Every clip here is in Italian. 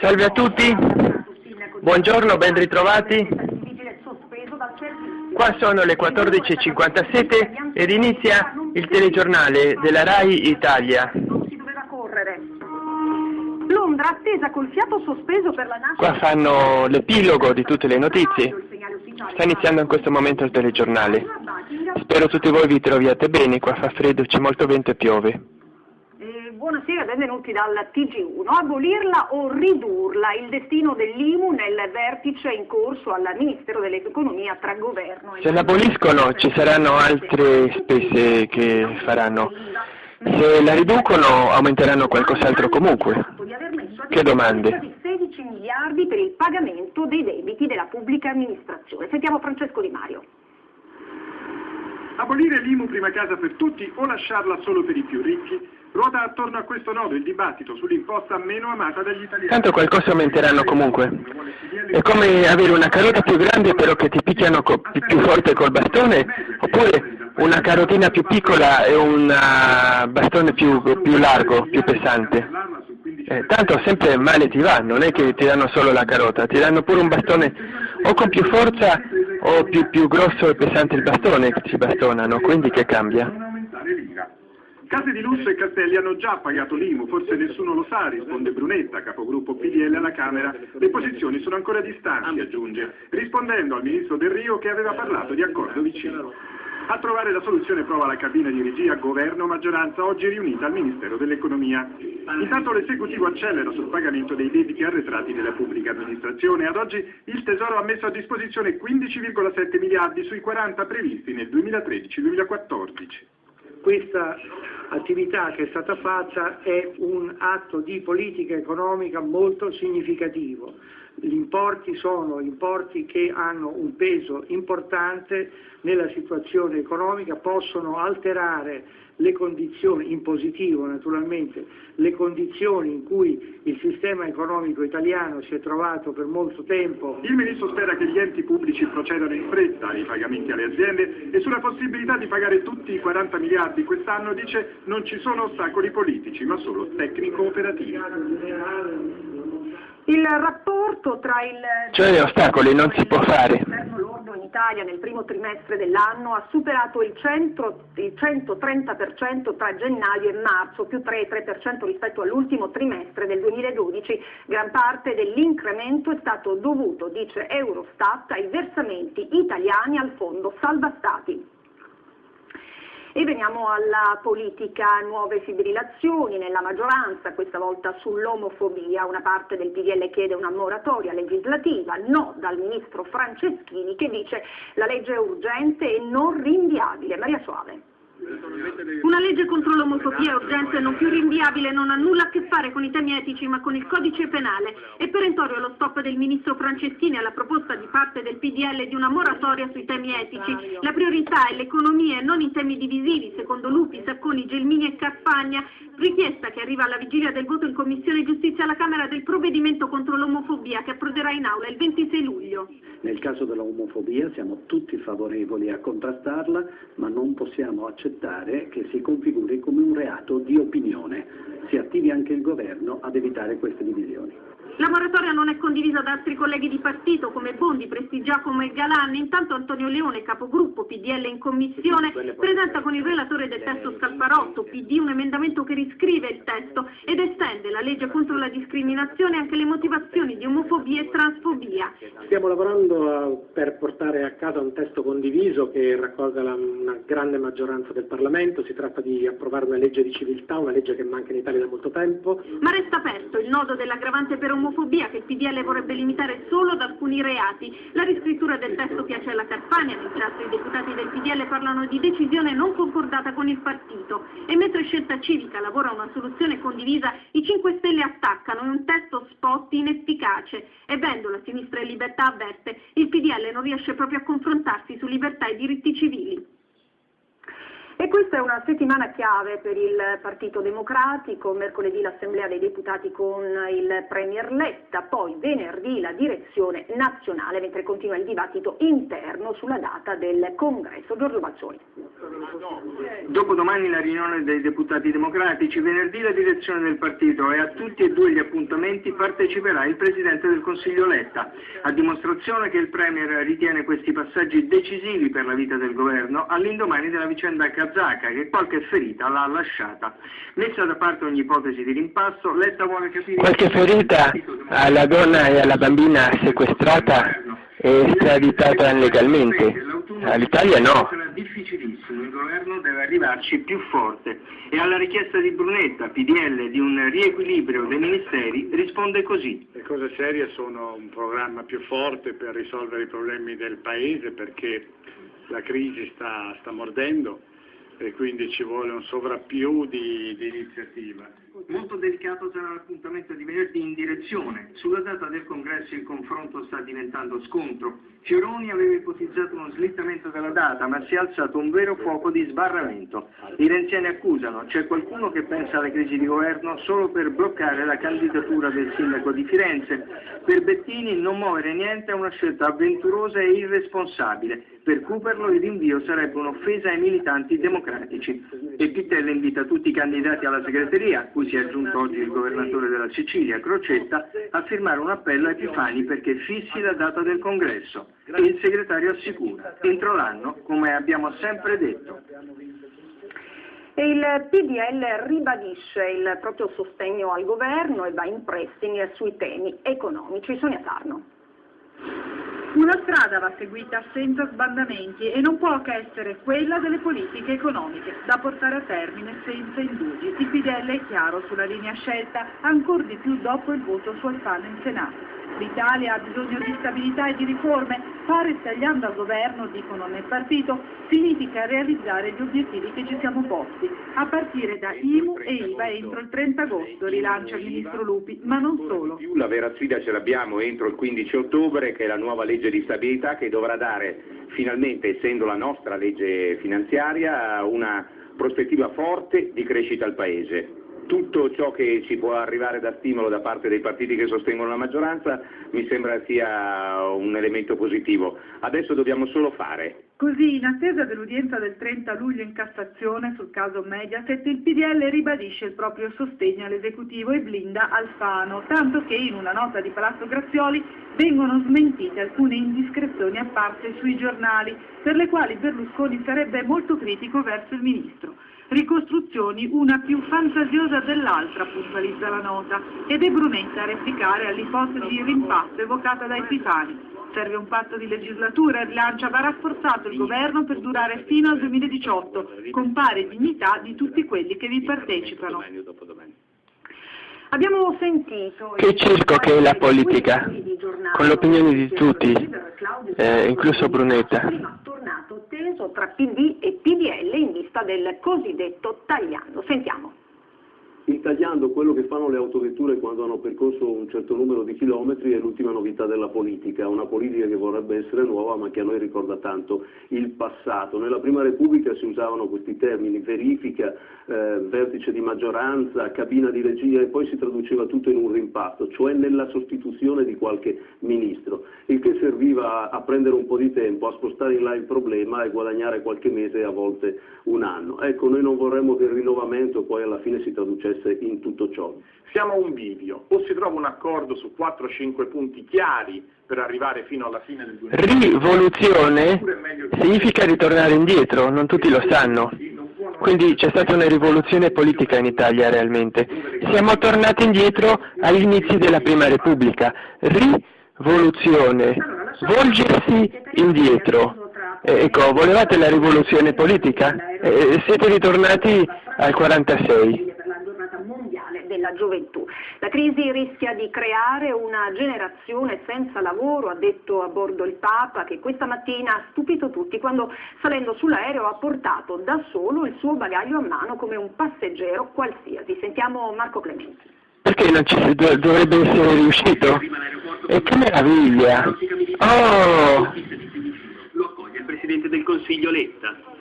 Salve a tutti, buongiorno, ben ritrovati. Qua sono le 14.57 ed inizia il telegiornale della RAI Italia. Londra attesa col fiato sospeso per la nascita... Qua fanno l'epilogo di tutte le notizie. Sta iniziando in questo momento il telegiornale. Spero tutti voi vi troviate bene, qua fa freddo, c'è molto vento e piove. Buonasera, benvenuti dal TG1. Abolirla o ridurla, il destino dell'IMU nel vertice in corso al Ministero dell'Economia tra governo e... Se l'aboliscono ci saranno altre spese che faranno. Se la riducono aumenteranno qualcos'altro comunque. Che domande? 16 miliardi per il pagamento dei debiti della pubblica amministrazione. Sentiamo Francesco Di Mario. Abolire l'IMU prima casa per tutti o lasciarla solo per i più ricchi? Ruota attorno a questo nodo il dibattito sull'imposta meno amata dagli italiani. Tanto qualcosa aumenteranno comunque. È come avere una carota più grande però che ti picchiano più forte col bastone, oppure una carotina più piccola e un bastone più, più largo, più pesante. Eh, tanto sempre male ti va, non è che ti danno solo la carota, ti danno pure un bastone o con più forza o più, più grosso e pesante il bastone che ci bastonano, quindi che cambia? Case di lusso e castelli hanno già pagato l'IMU, forse nessuno lo sa, risponde Brunetta, capogruppo PDL alla Camera. Le posizioni sono ancora distanti, aggiunge, rispondendo al ministro Del Rio che aveva parlato di accordo vicino. A trovare la soluzione prova la cabina di regia governo-maggioranza oggi riunita al Ministero dell'Economia. Intanto l'esecutivo accelera sul pagamento dei debiti arretrati della pubblica amministrazione. Ad oggi il Tesoro ha messo a disposizione 15,7 miliardi sui 40 previsti nel 2013-2014 questa attività che è stata fatta è un atto di politica economica molto significativo. Gli importi sono importi che hanno un peso importante nella situazione economica, possono alterare le condizioni, in positivo naturalmente, le condizioni in cui il sistema economico italiano si è trovato per molto tempo. Il Ministro spera che gli enti pubblici procedano in fretta ai pagamenti alle aziende e sulla possibilità di pagare tutti i 40 miliardi quest'anno dice non ci sono ostacoli politici ma solo tecnico-operativi. Il rapporto tra il... Cioè ostacoli non si può fare. in Italia nel primo trimestre dell'anno ha superato il, 100, il 130% tra gennaio e marzo, più 3,3% rispetto all'ultimo trimestre del 2012. Gran parte dell'incremento è stato dovuto, dice Eurostat, ai versamenti italiani al fondo salva stati. E veniamo alla politica, nuove fibrillazioni nella maggioranza, questa volta sull'omofobia. Una parte del PDL chiede una moratoria legislativa, no dal ministro Franceschini che dice la legge è urgente e non rinviabile. Maria Suave. Una legge contro l'omofobia è urgente e non più rinviabile, non ha nulla a che fare con i temi etici ma con il codice penale. È perentorio lo stop del ministro Franceschini alla proposta di parte del PDL di una moratoria sui temi etici. La priorità è l'economia e non i temi divisivi, secondo Lupi, Sacconi, Gelmini e Carfagna, richiesta che arriva alla vigilia del voto in Commissione Giustizia alla Camera del provvedimento contro l'omofobia che approderà in aula il 26 luglio. Nel caso dell'omofobia siamo tutti favorevoli a contrastarla, ma non possiamo accettare che si configuri come un reato di opinione. Si attivi anche il governo ad evitare queste divisioni. La moratoria non è condivisa da altri colleghi di partito come Bondi, Prestigiacomo e Galan. Intanto Antonio Leone, capogruppo PDL in commissione, presenta con il relatore del testo Scalfarotto, PD, un emendamento che riscrive il testo ed estende la legge contro la discriminazione anche alle motivazioni di omofobia e transfobia. Stiamo lavorando per portare a casa un testo condiviso che raccolga la, una grande maggioranza del Parlamento. Si tratta di approvare una legge di civiltà, una legge che manca in Italia da molto tempo. Ma resta aperto il nodo dell'aggravante per omofobia omofobia che il PDL vorrebbe limitare solo ad alcuni reati. La riscrittura del testo piace alla Carfagna, mentre altri deputati del PDL parlano di decisione non concordata con il partito. E mentre Scelta Civica lavora a una soluzione condivisa, i 5 Stelle attaccano in un testo spot inefficace. E Vendola, Sinistra e Libertà avverte, il PDL non riesce proprio a confrontarsi su libertà e diritti civili. E questa è una settimana chiave per il Partito Democratico, mercoledì l'Assemblea dei Deputati con il Premier Letta, poi venerdì la direzione nazionale, mentre continua il dibattito interno sulla data del congresso. Giorgio Baccioni. Dopodomani la riunione dei deputati democratici, venerdì la direzione del partito e a tutti e due gli appuntamenti parteciperà il Presidente del Consiglio Letta, a dimostrazione che il Premier ritiene questi passaggi decisivi per la vita del governo all'indomani della vicenda kazaka che qualche ferita l'ha lasciata. Messa da parte ogni ipotesi di rimpasto, Letta vuole capire... Qualche ferita alla donna e alla bambina sequestrata e estraditata legalmente. All'Italia no. Sarà difficilissimo, il governo deve arrivarci più forte e alla richiesta di Brunetta, PDL, di un riequilibrio dei ministeri risponde così. Le cose serie sono un programma più forte per risolvere i problemi del Paese perché la crisi sta, sta mordendo e quindi ci vuole un sovrappiù di, di iniziativa. Molto delicato sarà l'appuntamento di venerdì in direzione. Sulla data del congresso il confronto sta diventando scontro. Fioroni aveva ipotizzato uno slittamento della data, ma si è alzato un vero fuoco di sbarramento. I renziani accusano, c'è qualcuno che pensa alla crisi di governo solo per bloccare la candidatura del sindaco di Firenze. Per Bettini non muovere niente è una scelta avventurosa e irresponsabile. Per Cooperlo il rinvio sarebbe un'offesa ai militanti democratici. E Pittella invita tutti i candidati alla segreteria, cui si è aggiunto oggi il governatore della Sicilia, Crocetta, a firmare un appello a Epifani perché fissi la data del congresso. E il segretario assicura, entro l'anno, come abbiamo sempre detto. E il PDL ribadisce il proprio sostegno al governo e va in pressing sui temi economici. Sonia Sarno. Una strada va seguita senza sbandamenti e non può che essere quella delle politiche economiche, da portare a termine senza indugi. Il PDL è chiaro sulla linea scelta, ancor di più dopo il voto su Alfano in Senato. L'Italia ha bisogno di stabilità e di riforme, fare stagliando al governo, dicono nel partito, significa realizzare gli obiettivi che ci siamo posti, a partire da IMU e IVA entro il 30 agosto, rilancia il ministro Lupi, ma non solo. La vera sfida ce l'abbiamo entro il 15 ottobre, che è la nuova legge di stabilità che dovrà dare finalmente, essendo la nostra legge finanziaria, una prospettiva forte di crescita al Paese tutto ciò che ci può arrivare da stimolo da parte dei partiti che sostengono la maggioranza mi sembra sia un elemento positivo. Adesso dobbiamo solo fare. Così, in attesa dell'udienza del 30 luglio in Cassazione sul caso Mediaset, il PDL ribadisce il proprio sostegno all'esecutivo e blinda Alfano, tanto che in una nota di Palazzo Grazioli vengono smentite alcune indiscrezioni apparse sui giornali, per le quali Berlusconi sarebbe molto critico verso il ministro. Ricostruzioni una più fantasiosa dell'altra, puntualizza la nota, ed è Brunetta a replicare all'ipotesi di rimpasto evocata dai Epifani. Serve un patto di legislatura e rilancia va rafforzato il governo per durare fino al 2018, con pari dignità di tutti quelli che vi partecipano. Abbiamo sentito... Che circo che è la politica, con l'opinione di tutti, eh, incluso Brunetta. tornato teso tra PD e PDL in vista del cosiddetto tagliando. Sentiamo intagliando quello che fanno le autovetture quando hanno percorso un certo numero di chilometri è l'ultima novità della politica, una politica che vorrebbe essere nuova ma che a noi ricorda tanto il passato. Nella Prima Repubblica si usavano questi termini, verifica, eh, vertice di maggioranza, cabina di regia e poi si traduceva tutto in un rimpasto, cioè nella sostituzione di qualche ministro, il che serviva a, prendere un po' di tempo, a spostare in là il problema e guadagnare qualche mese e a volte un anno. Ecco, noi non vorremmo che il rinnovamento poi alla fine si traducesse in tutto ciò. Siamo a un bivio, o si trova un accordo su 4-5 punti chiari per arrivare fino alla fine del 2020. Rivoluzione significa ritornare indietro, non tutti lo sanno. Quindi c'è stata una rivoluzione politica in Italia realmente. Siamo tornati indietro agli inizi della Prima Repubblica. Rivoluzione, volgersi indietro. Ecco, volevate la rivoluzione politica? Eh, siete ritornati al 46 della gioventù. La crisi rischia di creare una generazione senza lavoro, ha detto a bordo il Papa, che questa mattina ha stupito tutti quando salendo sull'aereo ha portato da solo il suo bagaglio a mano come un passeggero qualsiasi. Sentiamo Marco Clementi. Perché non ci dovrebbe essere riuscito? E che meraviglia! Oh! Lo accoglie il Presidente del Consiglio Letta.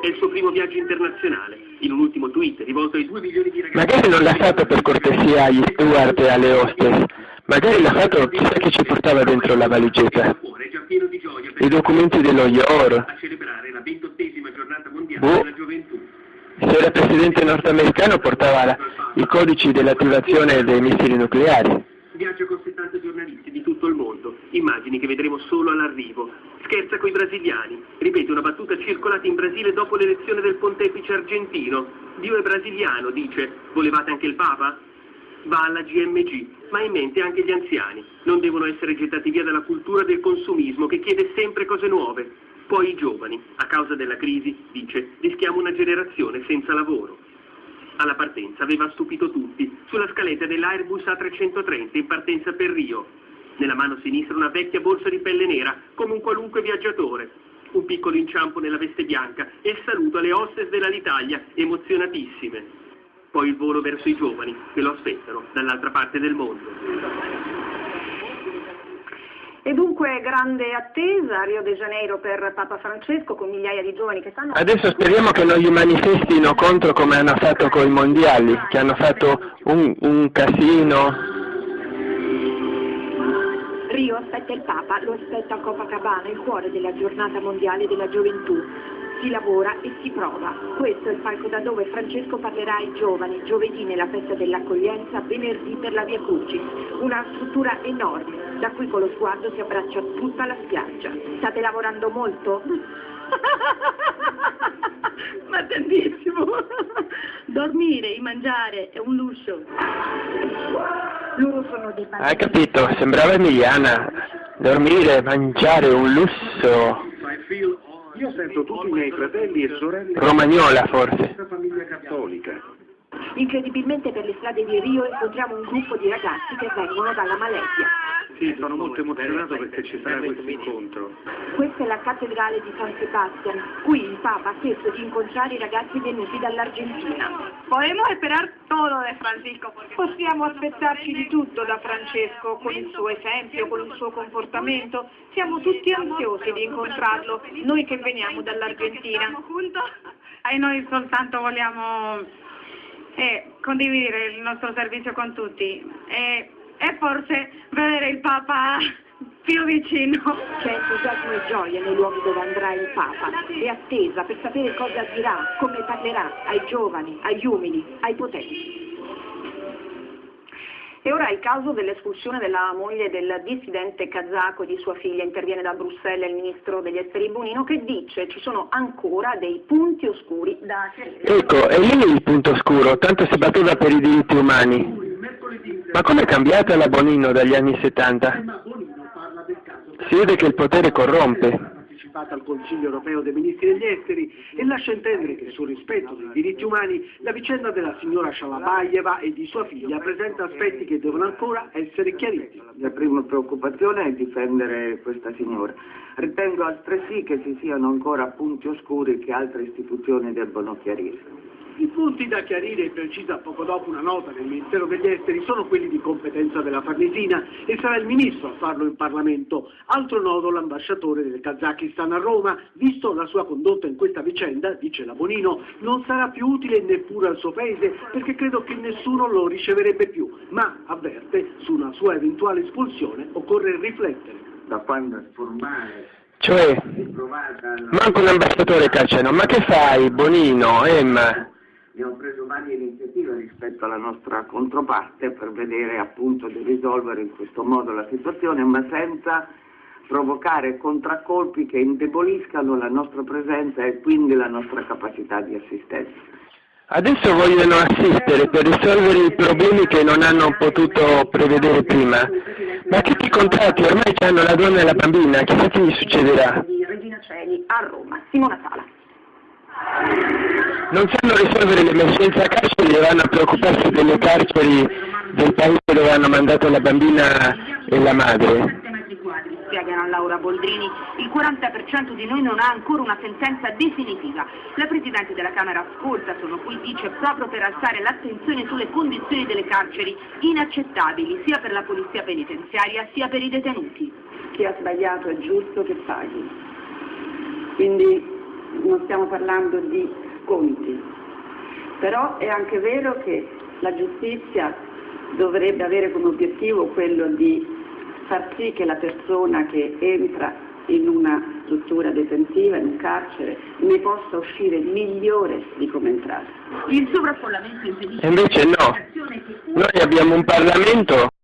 È il suo primo viaggio internazionale. In un ultimo tweet rivolto ai due milioni di ragazzi... Magari non l'ha fatto per cortesia agli steward e alle hostess, magari l'ha fatto chissà che ci portava dentro la valigetta. I documenti dello IOR. Boh. Se era presidente nordamericano portava la- i codici dell'attivazione dei missili nucleari. Viaggio con 70 giornalisti di tutto il mondo. Immagini che vedremo solo all'arrivo. Scherza coi brasiliani. Ripete una battuta circolata in Brasile dopo l'elezione del pontefice argentino. Dio è brasiliano, dice. Volevate anche il Papa? Va alla GMG, ma in mente anche gli anziani. Non devono essere gettati via dalla cultura del consumismo che chiede sempre cose nuove. Poi i giovani. A causa della crisi, dice, rischiamo una generazione senza lavoro. Alla partenza aveva stupito tutti, sulla scaletta dell'Airbus A330 in partenza per Rio. Nella mano sinistra una vecchia borsa di pelle nera, come un qualunque viaggiatore. Un piccolo inciampo nella veste bianca e il saluto alle hostess dell'Alitalia, emozionatissime. Poi il volo verso i giovani, che lo aspettano dall'altra parte del mondo. E dunque grande attesa a Rio de Janeiro per Papa Francesco con migliaia di giovani che stanno... Adesso speriamo che non gli manifestino contro come hanno fatto con i mondiali, che hanno fatto un, un casino. Aspetta il Papa, lo aspetta a Copacabana, il cuore della giornata mondiale della gioventù. Si lavora e si prova. Questo è il palco da dove Francesco parlerà ai giovani, giovedì nella festa dell'accoglienza, venerdì per la Via Crucis. Una struttura enorme, da cui con lo sguardo si abbraccia tutta la spiaggia. State lavorando molto? Ma tantissimo! Dormire, mangiare è un lusso. Loro sono dei Hai capito? Sembrava Emiliana. Dormire, mangiare, un lusso. Io sento tutti i miei fratelli e sorelle Romagnola forse. famiglia cattolica. Incredibilmente per le strade di Rio incontriamo un gruppo di ragazzi che vengono dalla Malesia. Sì, sono molto emozionato perché ci sarà questo incontro. Questa è la cattedrale di San Sebastian. Qui il Papa ha chiesto di incontrare i ragazzi venuti dall'Argentina. Podemos esperar todo de Francisco. Possiamo aspettarci di tutto da Francesco, con il suo esempio, con il suo comportamento. Siamo tutti ansiosi di incontrarlo, noi che veniamo dall'Argentina. E noi soltanto vogliamo eh, condividere il nostro servizio con tutti e, e forse vedere il Papa più vicino. C'è entusiasmo e gioia nei luoghi dove andrà il Papa e attesa per sapere cosa dirà, come parlerà ai giovani, agli umili, ai potenti. E ora è il caso dell'espulsione della moglie del dissidente kazako e di sua figlia. Interviene da Bruxelles il ministro degli esteri Bonino che dice ci sono ancora dei punti oscuri da chiarire. Ecco, è lì il punto scuro, tanto si batteva per i diritti umani. Ma com'è cambiata la Bonino dagli anni 70? Si vede che il potere corrompe. partecipato al Consiglio europeo dei ministri degli esteri e lascia intendere che sul rispetto dei diritti umani la vicenda della signora Shalabayeva e di sua figlia presenta aspetti che devono ancora essere chiariti. La mia prima preoccupazione è difendere questa signora. Ritengo altresì che ci siano ancora punti oscuri che altre istituzioni debbono chiarire. I punti da chiarire, precisa poco dopo una nota del Ministero degli Esteri, sono quelli di competenza della Farnesina e sarà il Ministro a farlo in Parlamento. Altro nodo l'ambasciatore del Kazakistan a Roma, visto la sua condotta in questa vicenda, dice la Bonino, non sarà più utile neppure al suo paese perché credo che nessuno lo riceverebbe più, ma avverte su una sua eventuale espulsione occorre riflettere. Da quando è formale Cioè, manco un ambasciatore cacciano. Ma che fai, Bonino, Emma? Rispetto alla nostra controparte per vedere appunto di risolvere in questo modo la situazione, ma senza provocare contraccolpi che indeboliscano la nostra presenza e quindi la nostra capacità di assistenza. Adesso vogliono assistere per risolvere i problemi che non hanno potuto prevedere prima. Ma tutti i contratti ormai hanno la donna e la bambina, chissà che gli succederà. Di Regina Celi a Roma. Simona Sala. Non sanno risolvere l'emergenza carceri e vanno a preoccuparsi delle carceri del paese dove hanno mandato la bambina e la madre. spiegano a Laura Boldrini, il 40% di noi non ha ancora una sentenza definitiva. La Presidente della Camera ascolta, sono qui, dice, proprio per alzare l'attenzione sulle condizioni delle carceri inaccettabili sia per la polizia penitenziaria sia per i detenuti. Chi ha sbagliato è giusto che paghi. Quindi non stiamo parlando di conti. Però è anche vero che la giustizia dovrebbe avere come obiettivo quello di far sì che la persona che entra in una struttura detentiva, in un carcere, ne possa uscire migliore di come entrare. Il sovraffollamento impedisce... Invece no, noi abbiamo un Parlamento